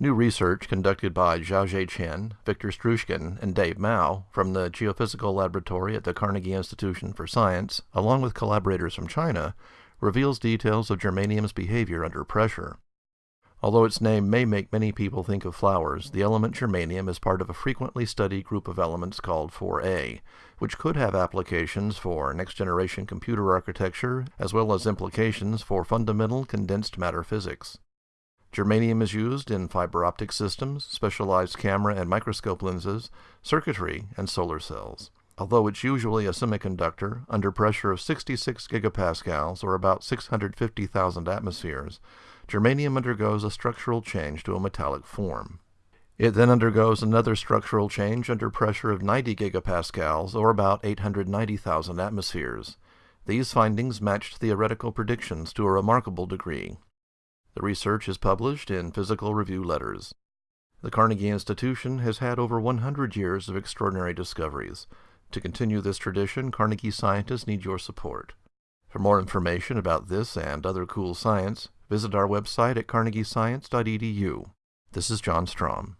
New research conducted by Xiaozhe Chen, Victor Struzhkin, and Dave Mao from the Geophysical Laboratory at the Carnegie Institution for Science, along with collaborators from China, reveals details of germanium's behavior under pressure. Although its name may make many people think of flowers, the element germanium is part of a frequently studied group of elements called 4A, which could have applications for next-generation computer architecture as well as implications for fundamental condensed matter physics. Germanium is used in fiber optic systems, specialized camera and microscope lenses, circuitry, and solar cells. Although it's usually a semiconductor, under pressure of 66 gigapascals or about 650,000 atmospheres, germanium undergoes a structural change to a metallic form. It then undergoes another structural change under pressure of 90 gigapascals or about 890,000 atmospheres. These findings matched theoretical predictions to a remarkable degree. The research is published in Physical Review Letters. The Carnegie Institution has had over 100 years of extraordinary discoveries. To continue this tradition, Carnegie scientists need your support. For more information about this and other cool science, visit our website at carnegiescience.edu. This is John Strom.